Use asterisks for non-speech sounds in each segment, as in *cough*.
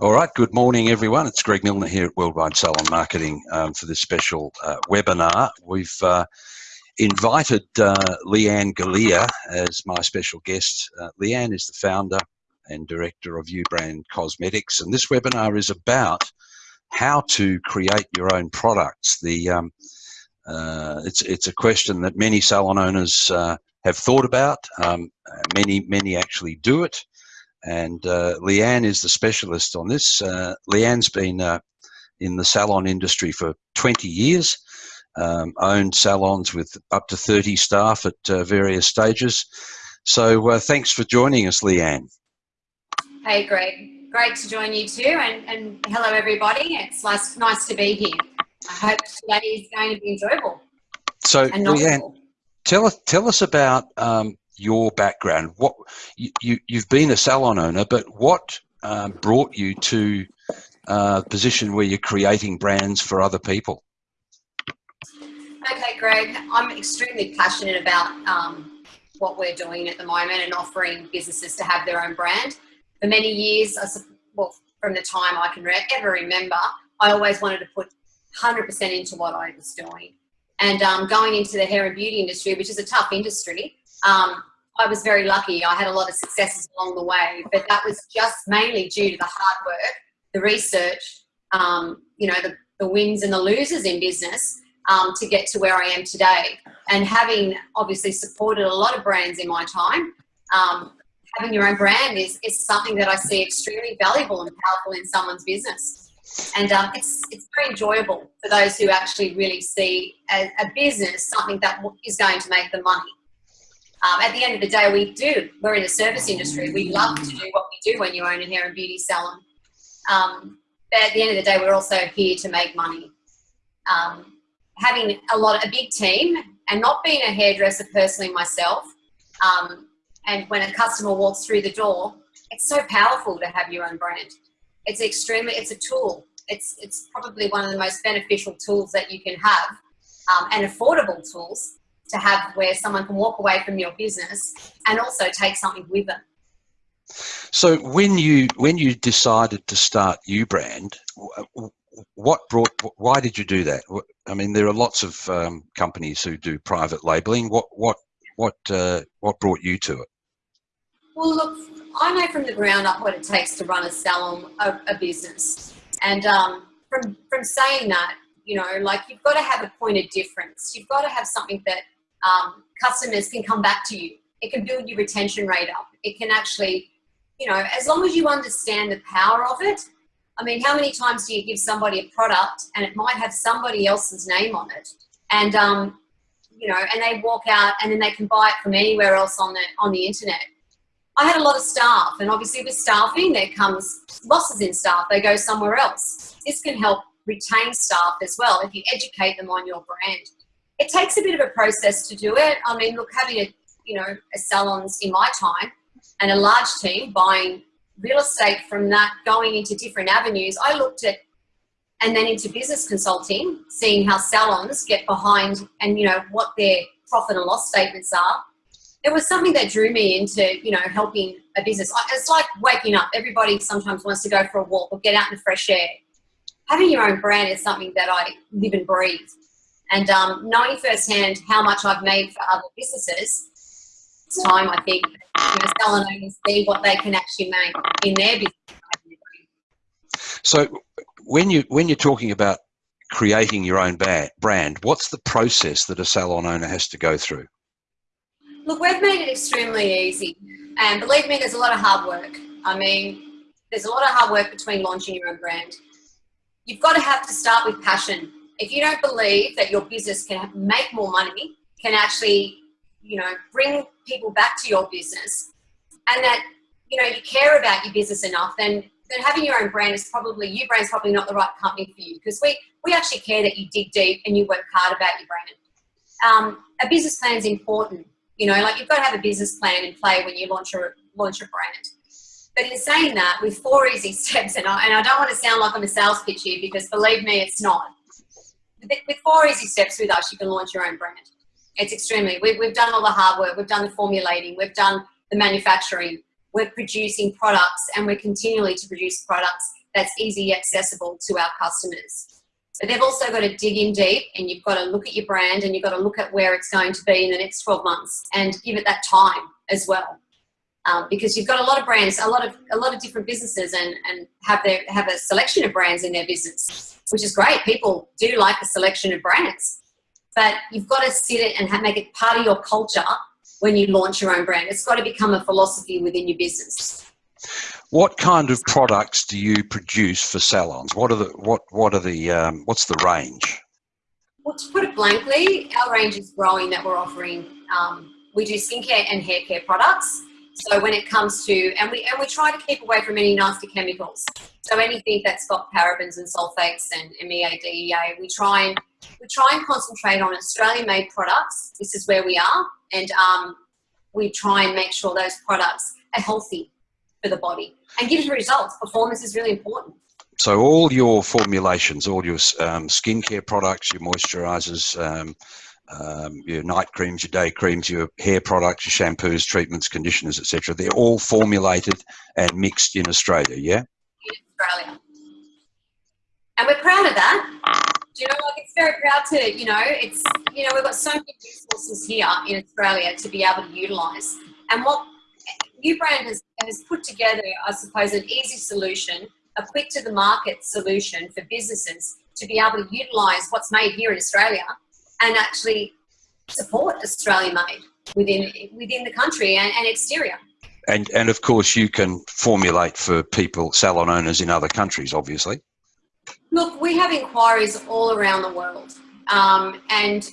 All right, good morning everyone. It's Greg Milner here at Worldwide Salon Marketing um, for this special uh, webinar. We've uh, invited uh, Leanne Galea as my special guest. Uh, Leanne is the founder and director of Ubrand Cosmetics and this webinar is about how to create your own products. The um, uh, it's, it's a question that many salon owners uh, have thought about. Um, many, many actually do it and uh, Leanne is the specialist on this. Uh, Leanne's been uh, in the salon industry for 20 years, um, owned salons with up to 30 staff at uh, various stages. So uh, thanks for joining us, Leanne. Hey, Greg. Great to join you too, and, and hello everybody. It's nice, nice to be here. I hope today is going to be enjoyable. So, Leanne, tell us tell us about um, your background. What you, you have been a salon owner, but what um, brought you to uh, a position where you're creating brands for other people? Okay, Greg, I'm extremely passionate about um, what we're doing at the moment and offering businesses to have their own brand. For many years, well, from the time I can ever remember, I always wanted to put 100% into what I was doing. And um, going into the hair and beauty industry, which is a tough industry, um, I was very lucky. I had a lot of successes along the way, but that was just mainly due to the hard work, the research, um, you know, the, the wins and the losers in business um, to get to where I am today. And having obviously supported a lot of brands in my time, um, having your own brand is, is something that I see extremely valuable and powerful in someone's business. And um, it's, it's very enjoyable for those who actually really see a, a business something that is going to make them money. Um, at the end of the day, we do. We're in the service industry. We love to do what we do when you own a hair and beauty salon. Um, but at the end of the day, we're also here to make money. Um, having a lot, a big team, and not being a hairdresser personally myself, um, and when a customer walks through the door, it's so powerful to have your own brand. It's extremely, it's a tool. It's, it's probably one of the most beneficial tools that you can have um, and affordable tools to have where someone can walk away from your business and also take something with them. So when you when you decided to start Ubrand, what brought? Why did you do that? I mean, there are lots of um, companies who do private labeling. What what what uh, what brought you to it? Well, look, I know from the ground up what it takes to run a salon, a, a business, and um, from from saying that, you know, like you've got to have a point of difference. You've got to have something that um, customers can come back to you. It can build your retention rate up. It can actually, you know, as long as you understand the power of it. I mean, how many times do you give somebody a product and it might have somebody else's name on it, and um, you know, and they walk out and then they can buy it from anywhere else on the on the internet. I had a lot of staff, and obviously with staffing, there comes losses in staff. They go somewhere else. This can help retain staff as well if you educate them on your brand it takes a bit of a process to do it. I mean, look, having a, you know, a salons in my time and a large team buying real estate from that, going into different avenues, I looked at, and then into business consulting, seeing how salons get behind and, you know, what their profit and loss statements are. It was something that drew me into, you know, helping a business. It's like waking up. Everybody sometimes wants to go for a walk or get out in the fresh air. Having your own brand is something that I live and breathe and um, knowing firsthand how much I've made for other businesses, it's time I think you know, salon owners see what they can actually make in their business. So when you when you're talking about creating your own brand, what's the process that a salon owner has to go through? Look, we've made it extremely easy, and believe me, there's a lot of hard work. I mean, there's a lot of hard work between launching your own brand. You've got to have to start with passion if you don't believe that your business can make more money, can actually, you know, bring people back to your business and that, you know, you care about your business enough, then, then having your own brand is probably, Ubrand's probably not the right company for you because we, we actually care that you dig deep and you work hard about your brand. Um, a business plan is important. You know, like you've got to have a business plan in play when you launch a, launch a brand. But in saying that, with four easy *laughs* steps, and I, and I don't want to sound like I'm a sales pitch here because believe me, it's not with four easy steps with us, you can launch your own brand. It's extremely, we've, we've done all the hard work, we've done the formulating, we've done the manufacturing, we're producing products and we're continually to produce products that's easy accessible to our customers. But they've also got to dig in deep and you've got to look at your brand and you've got to look at where it's going to be in the next 12 months and give it that time as well. Um, because you've got a lot of brands, a lot of a lot of different businesses, and and have their have a selection of brands in their business, which is great. People do like a selection of brands, but you've got to sit it and have, make it part of your culture when you launch your own brand. It's got to become a philosophy within your business. What kind of products do you produce for salons? What are the what what are the um, what's the range? Well, to put it blankly, our range is growing. That we're offering. Um, we do skincare and hair care products. So when it comes to and we and we try to keep away from any nasty chemicals. So anything that's got parabens and sulfates and MEA, DEA, we try and we try and concentrate on Australian-made products. This is where we are, and um, we try and make sure those products are healthy for the body and gives results. Performance is really important. So all your formulations, all your um, skincare products, your moisturizers, um, um, your night creams, your day creams, your hair products, your shampoos, treatments, conditioners, etc. They're all formulated and mixed in Australia, yeah? In Australia. And we're proud of that. Do you know, like it's very proud to, you know, it's, you know, we've got so many resources here in Australia to be able to utilise. And what Ubrand has, has put together, I suppose, an easy solution, a quick to the market solution for businesses to be able to utilise what's made here in Australia and actually support Australian made within within the country and, and exterior. And and of course you can formulate for people salon owners in other countries, obviously. Look, we have inquiries all around the world, um, and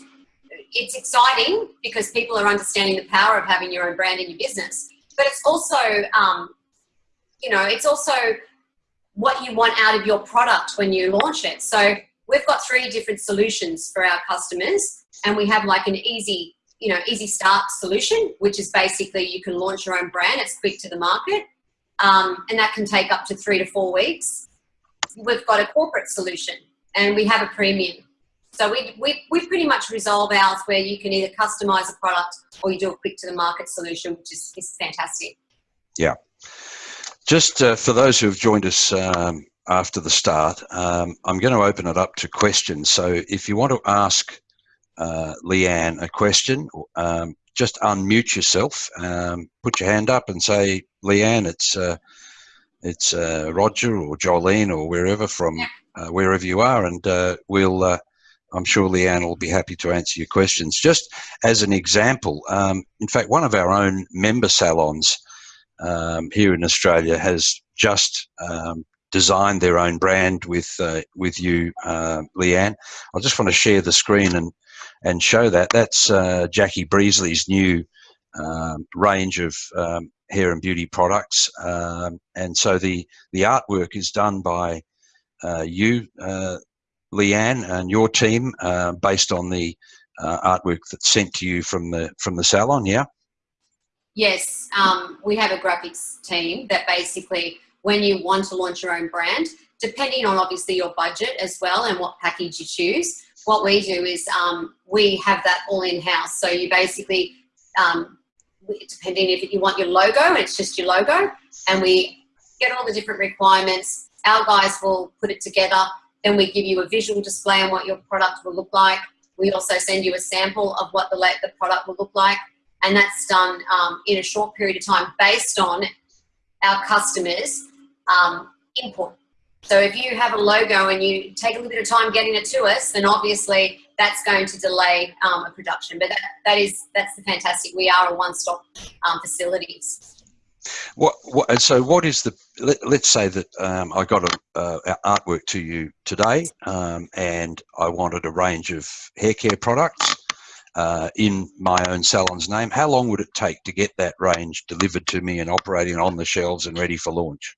it's exciting because people are understanding the power of having your own brand in your business but it's also, um, you know, it's also what you want out of your product when you launch it. So we've got three different solutions for our customers and we have like an easy, you know, easy start solution, which is basically you can launch your own brand. It's quick to the market. Um, and that can take up to three to four weeks. We've got a corporate solution and we have a premium. So we, we, we pretty much resolve ours where you can either customize a product or you do a quick to the market solution, which is, is fantastic. Yeah. Just uh, for those who have joined us um, after the start, um, I'm going to open it up to questions. So if you want to ask uh, Leanne a question, um, just unmute yourself, um, put your hand up and say, Leanne, it's uh, it's uh, Roger or Jolene or wherever from uh, wherever you are, and uh, we'll uh, I'm sure Leanne will be happy to answer your questions. Just as an example, um, in fact, one of our own member salons um, here in Australia has just um, designed their own brand with uh, with you, uh, Leanne. I just want to share the screen and and show that. That's uh, Jackie Breesley's new um, range of um, hair and beauty products, um, and so the the artwork is done by uh, you, uh, Leanne and your team uh, based on the artwork that's sent to you from the from the salon, yeah? Yes, um, we have a graphics team that basically, when you want to launch your own brand, depending on obviously your budget as well and what package you choose, what we do is um, we have that all in-house. So you basically, um, depending if you want your logo, it's just your logo, and we get all the different requirements. Our guys will put it together then we give you a visual display on what your product will look like. We also send you a sample of what the, the product will look like. And that's done um, in a short period of time based on our customers' um, input. So if you have a logo and you take a little bit of time getting it to us, then obviously that's going to delay um, a production. But that, that is, that's the fantastic. We are a one-stop um, facilities. What, what, so what is the, let, us say that um, I got a, uh, artwork to you today um, and I wanted a range of hair care products uh, in my own salon's name. How long would it take to get that range delivered to me and operating on the shelves and ready for launch?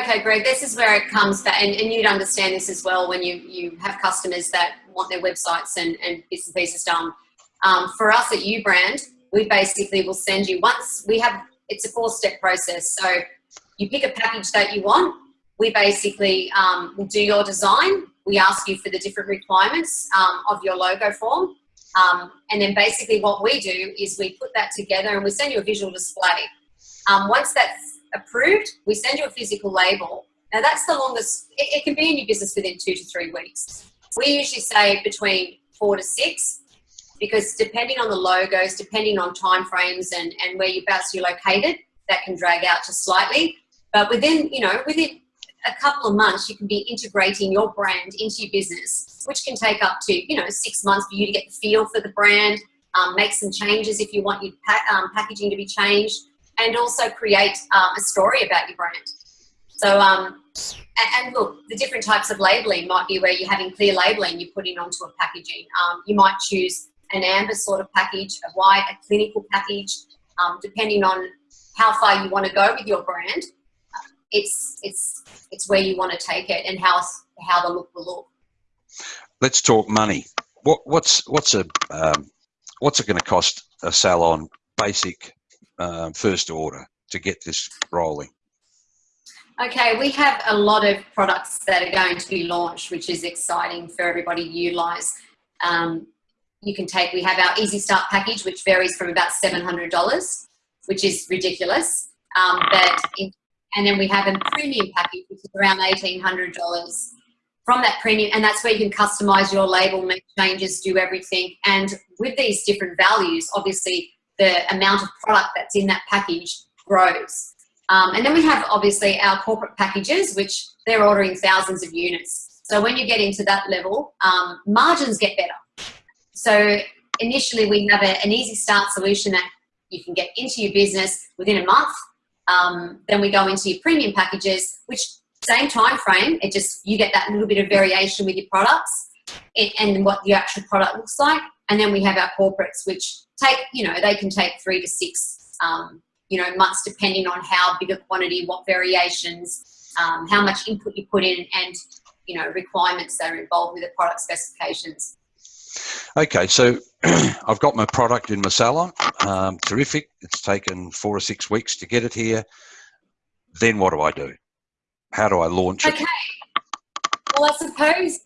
Okay, Greg, this is where it comes back, and, and you'd understand this as well when you, you have customers that want their websites and, and bits and pieces done. Um, for us at Ubrand, we basically will send you, once we have it's a four step process. So you pick a package that you want. We basically um, will do your design. We ask you for the different requirements um, of your logo form. Um, and then basically what we do is we put that together and we send you a visual display. Um, once that's approved, we send you a physical label Now that's the longest, it, it can be in your business within two to three weeks. We usually say between four to six because depending on the logos, depending on time frames and, and where you're located, that can drag out just slightly. But within, you know, within a couple of months, you can be integrating your brand into your business, which can take up to, you know, six months for you to get the feel for the brand, um, make some changes if you want your pa um, packaging to be changed, and also create um, a story about your brand. So, um, and, look, the different types of labeling might be where you're having clear labeling you're putting onto a packaging. Um, you might choose an amber sort of package, a white, a clinical package, um, depending on how far you want to go with your brand. It's, it's, it's where you want to take it and how, how the look will look. Let's talk money. What, what's, what's a, um, what's it going to cost a salon basic um, first order to get this rolling? Okay, we have a lot of products that are going to be launched, which is exciting for everybody to utilize. Um, you can take, we have our Easy Start package, which varies from about $700, which is ridiculous. Um, but in, and then we have a premium package, which is around $1,800 from that premium. And that's where you can customize your label, make changes, do everything. And with these different values, obviously the amount of product that's in that package grows. Um, and then we have obviously our corporate packages, which they're ordering thousands of units. So when you get into that level, um, margins get better. So initially we have a, an easy start solution that you can get into your business within a month. Um, then we go into your premium packages, which same time frame, it just, you get that little bit of variation with your products and, what the actual product looks like. And then we have our corporates, which take, you know, they can take three to six, um, you know, months depending on how big a quantity, what variations, um, how much input you put in and, you know, requirements that are involved with the product specifications. Okay, so *clears throat* I've got my product in my salon. Um, terrific. It's taken four or six weeks to get it here. Then what do I do? How do I launch it? Okay. Well, I suppose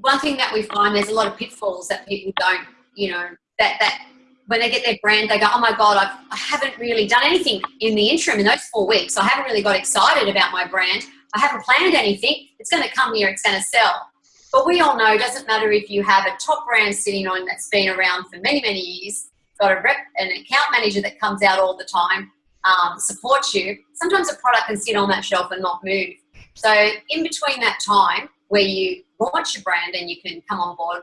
one thing that we find there's a lot of pitfalls that people don't, you know, that that when they get their brand, they go, oh my God, I've, I haven't really done anything in the interim in those four weeks. I haven't really got excited about my brand. I haven't planned anything. It's going to come here, it's going to sell. But we all know it doesn't matter if you have a top brand sitting on that's been around for many, many years, got a rep, an account manager that comes out all the time, um, supports you. Sometimes a product can sit on that shelf and not move. So in between that time where you launch your brand and you can come on board,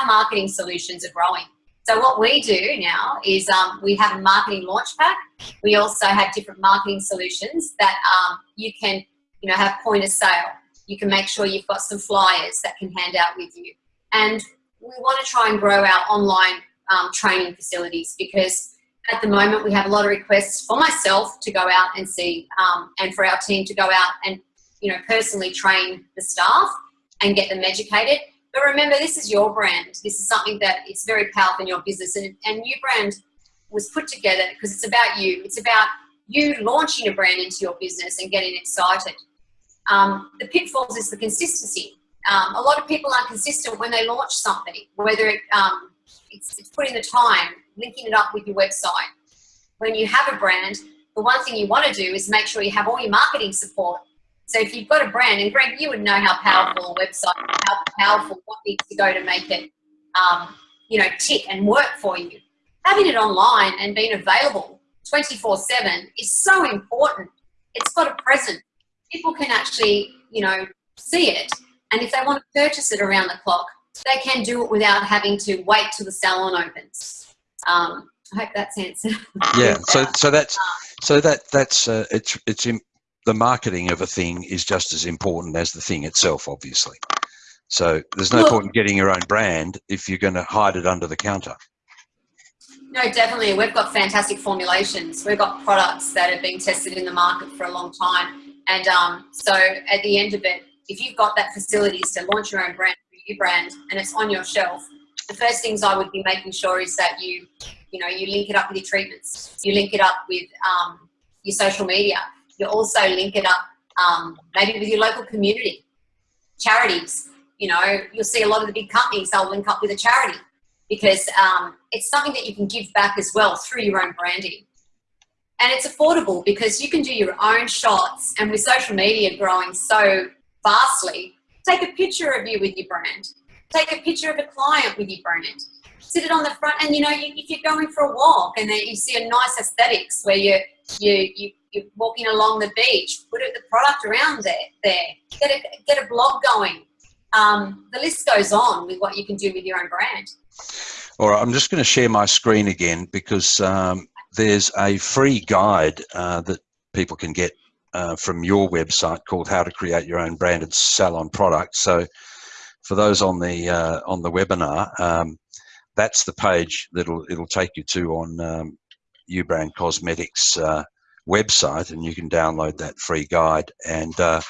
our marketing solutions are growing. So what we do now is um, we have a marketing launch pack. We also have different marketing solutions that um, you can, you know, have point of sale. You can make sure you've got some flyers that can hand out with you. And we want to try and grow our online um, training facilities because at the moment we have a lot of requests for myself to go out and see um, and for our team to go out and, you know, personally train the staff and get them educated but remember, this is your brand. This is something that it's very powerful in your business. And, and Ubrand was put together because it's about you. It's about you launching a brand into your business and getting excited. Um, the pitfalls is the consistency. Um, a lot of people aren't consistent when they launch something, whether it, um, it's, it's putting the time, linking it up with your website. When you have a brand, the one thing you want to do is make sure you have all your marketing support so if you've got a brand, and Greg, you would know how powerful a website, how powerful what needs to go to make it, um, you know, tick and work for you. Having it online and being available 24-7 is so important. It's got a present. People can actually, you know, see it. And if they want to purchase it around the clock, they can do it without having to wait till the salon opens. Um, I hope that's answered. Yeah. So, *laughs* so that's so that that's uh, it's it's the marketing of a thing is just as important as the thing itself, obviously. So there's no well, point in getting your own brand if you're going to hide it under the counter. No, definitely. We've got fantastic formulations. We've got products that have been tested in the market for a long time. And um, so at the end of it, if you've got that facilities to launch your own brand, your brand, and it's on your shelf, the first things I would be making sure is that you, you know, you link it up with your treatments. You link it up with um, your social media you also link it up um, maybe with your local community, charities. You know, you'll see a lot of the big companies, they'll link up with a charity because um, it's something that you can give back as well through your own branding. and it's affordable because you can do your own shots. And with social media growing so vastly, take a picture of you with your brand. Take a picture of a client with your brand. Sit it on the front, and you know, you, if you're going for a walk and then you see a nice aesthetics where you you you you're walking along the beach, put the product around there. There, get a get a blog going. Um, the list goes on with what you can do with your own brand. All right, I'm just going to share my screen again because um, there's a free guide uh, that people can get uh, from your website called "How to Create Your Own Branded Salon Product." So, for those on the uh, on the webinar, um, that's the page that'll it'll take you to on um, Ubrand Cosmetics uh, website, and you can download that free guide. And uh,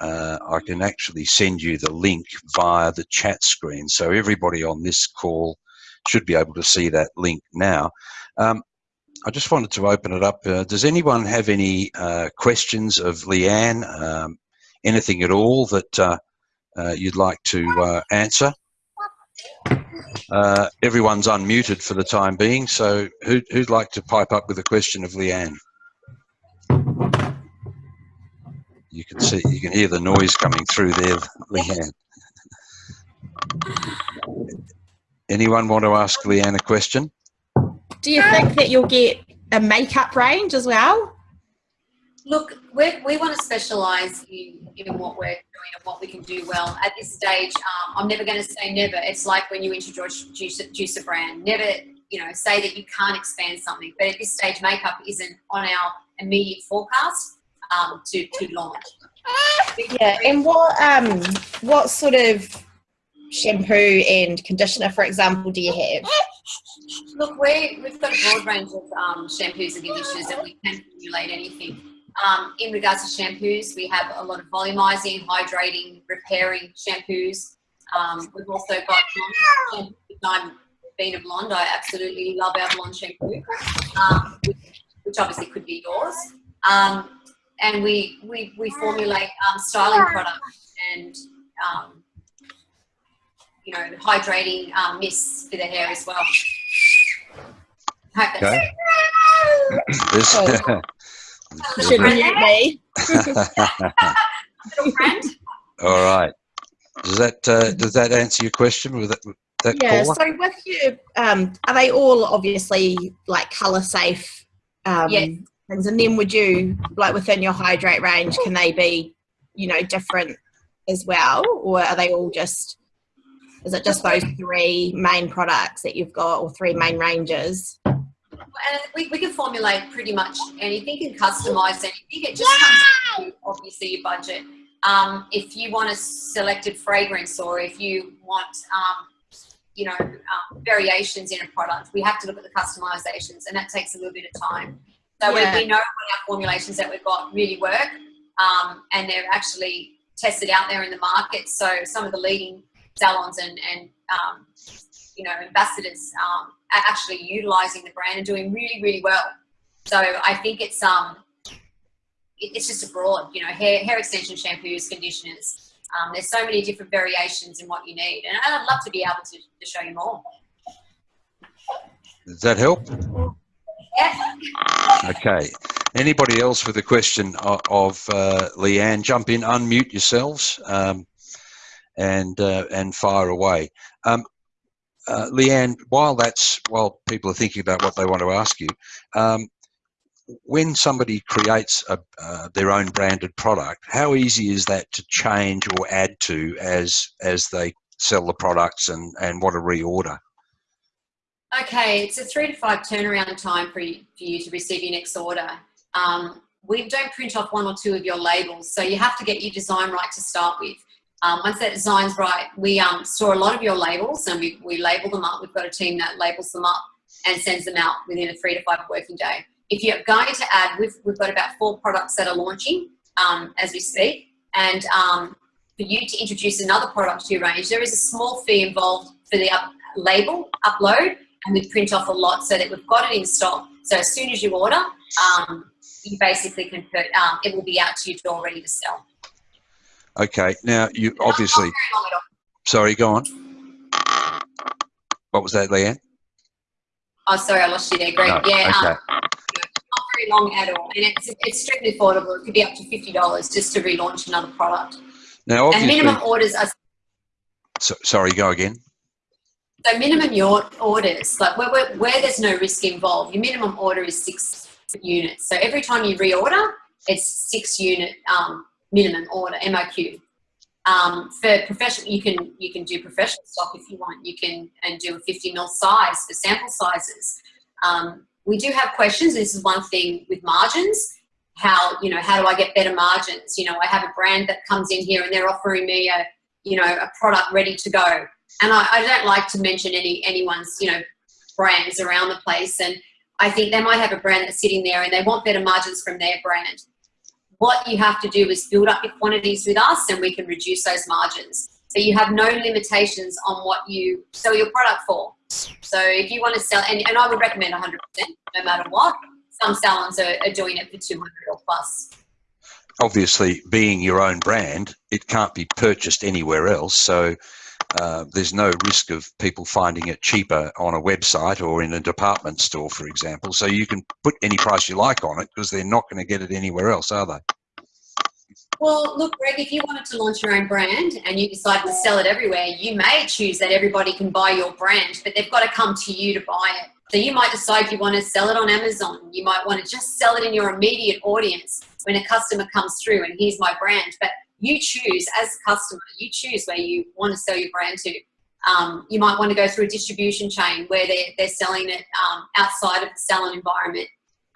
uh, I can actually send you the link via the chat screen, so everybody on this call should be able to see that link now. Um, I just wanted to open it up. Uh, does anyone have any uh, questions of Leanne? Um, anything at all that uh, uh you'd like to answer? Everyone's unmuted for the time being, so who, would like to pipe up with a question of Leanne? You can see, you can hear the noise coming through there, Leanne. Anyone want to ask Leanne a question? Do you think that you'll get a makeup range as well? Look, we we want to specialise in, in what we're doing and what we can do well. At this stage, um, I'm never going to say never. It's like when you introduce juice, juice a brand. Never, you know, say that you can't expand something. But at this stage, makeup isn't on our immediate forecast um, to, to launch. Yeah, and what um what sort of shampoo and conditioner, for example, do you have? Look, we, we've got a broad range of um, shampoos and conditioners that we can formulate anything. Um, in regards to shampoos, we have a lot of volumizing, hydrating, repairing shampoos. Um, we've also got blonde I'm being a blonde, I absolutely love our blonde shampoo, um, which obviously could be yours. Um, and we, we, we formulate um, styling products and um, you know, hydrating um, mists for the hair as well. Okay. this, *laughs* *laughs* Should mute me. Little friend. *laughs* All right. Does that uh, does that answer your question with that? that yeah. Caller? So with you, um, are they all obviously like color safe? Um, yes. Things, and then would you like within your hydrate range? Can they be, you know, different as well, or are they all just? Is it just those three main products that you've got, or three main ranges? and we, we can formulate pretty much anything and customize anything. It just comes to obviously your budget. Um, if you want a selected fragrance or if you want, um, you know, um, variations in a product, we have to look at the customizations and that takes a little bit of time. So yeah. we, we know when our formulations that we've got really work um, and they're actually tested out there in the market. So some of the leading salons and, and um, you know, ambassadors um, are actually utilizing the brand and doing really, really well. So I think it's um, it, it's just a broad, you know, hair hair extension shampoos, conditioners. Um, there's so many different variations in what you need, and I'd love to be able to, to show you more. Does that help? Yeah. Okay. Anybody else with a question of, of uh, Leanne, jump in, unmute yourselves, um, and uh, and fire away. Um, uh, Leanne, while that's while people are thinking about what they want to ask you, um, when somebody creates a, uh, their own branded product, how easy is that to change or add to as as they sell the products and and want to reorder? Okay, it's a three to five turnaround time for you, for you to receive your next order. Um, we don't print off one or two of your labels, so you have to get your design right to start with. Um, once that design's right, we um, store a lot of your labels and we, we label them up. We've got a team that labels them up and sends them out within a three to five working day. If you're going to add, we've, we've got about four products that are launching um, as we speak. And um, for you to introduce another product to your range, there is a small fee involved for the up label upload and we print off a lot so that we've got it in stock. So as soon as you order, um, you basically can put, um, it will be out to your door ready to sell. Okay, now you obviously. Sorry, go on. What was that, Leanne? Oh, sorry, I lost you there, Greg. No, yeah, okay. um, not very long at all, and it's extremely affordable. It could be up to fifty dollars just to relaunch another product. Now, And minimum orders are so, sorry, go again. So minimum your orders like where, where, where there's no risk involved. Your minimum order is six units. So every time you reorder, it's six unit um, minimum order MOQ. Um, for professional, you can you can do professional stock if you want. You can and do a 50 mil size for sample sizes. Um, we do have questions. This is one thing with margins. How you know how do I get better margins? You know, I have a brand that comes in here and they're offering me a you know a product ready to go, and I, I don't like to mention any anyone's you know brands around the place. And I think they might have a brand that's sitting there and they want better margins from their brand. What you have to do is build up your quantities with us and we can reduce those margins. So you have no limitations on what you sell your product for. So if you want to sell, and, and I would recommend 100% no matter what. Some salons are, are doing it for 200 or plus. Obviously, being your own brand, it can't be purchased anywhere else. So uh, there's no risk of people finding it cheaper on a website or in a department store, for example. So you can put any price you like on it because they're not going to get it anywhere else, are they? Well, look, Greg, if you wanted to launch your own brand and you decide to sell it everywhere, you may choose that everybody can buy your brand, but they've got to come to you to buy it. So you might decide you want to sell it on Amazon. You might want to just sell it in your immediate audience when a customer comes through and here's my brand. But you choose as a customer, you choose where you want to sell your brand to. Um, you might want to go through a distribution chain where they're, they're selling it um, outside of the salon environment.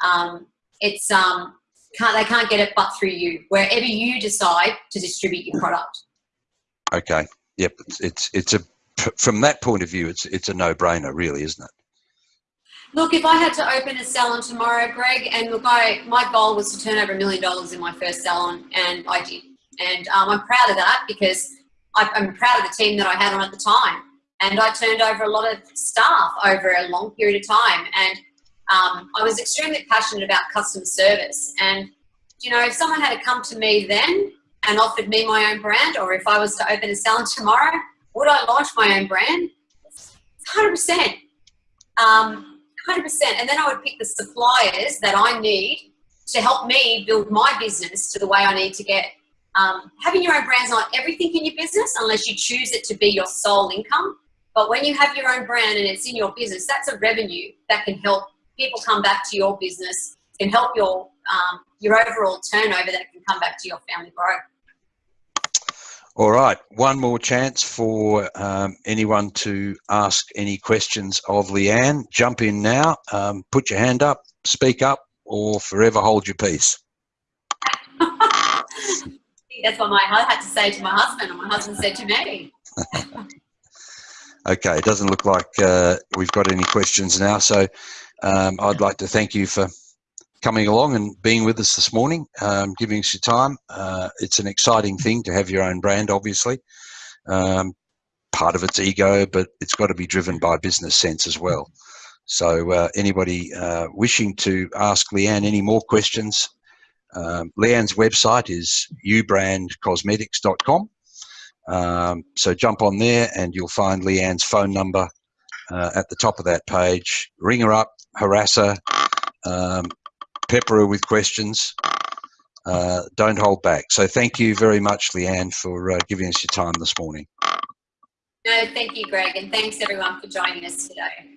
Um, it's um, can't they can't get it but through you wherever you decide to distribute your product. Okay. Yep. It's it's, it's a from that point of view, it's it's a no-brainer, really, isn't it? Look, if I had to open a salon tomorrow, Greg, and look, I my goal was to turn over a million dollars in my first salon, and I did. And um, I'm proud of that because I, I'm proud of the team that I had on at the time. And I turned over a lot of staff over a long period of time. And um, I was extremely passionate about customer service. And, you know, if someone had to come to me then and offered me my own brand, or if I was to open a salon tomorrow, would I launch my own brand? 100%. Um, 100%. And then I would pick the suppliers that I need to help me build my business to the way I need to get um, having your own brand's not everything in your business unless you choose it to be your sole income. But when you have your own brand and it's in your business, that's a revenue that can help people come back to your business, can help your um, your overall turnover that can come back to your family grow. All right, one more chance for um, anyone to ask any questions of Leanne. Jump in now, um, put your hand up, speak up, or forever hold your peace. *laughs* That's what my I had to say to my husband, and my husband said to me. *laughs* okay, it doesn't look like uh, we've got any questions now, so um, I'd like to thank you for coming along and being with us this morning, um, giving us your time. Uh, it's an exciting thing to have your own brand, obviously. Um, part of it's ego, but it's got to be driven by business sense as well. So uh, anybody uh, wishing to ask Leanne any more questions, um, Leanne's website is ubrandcosmetics.com. Um, so jump on there and you'll find Leanne's phone number uh, at the top of that page. Ring her up, harass her, um, pepper her with questions. Uh, don't hold back. So thank you very much, Leanne, for uh, giving us your time this morning. No, thank you, Greg, and thanks everyone for joining us today.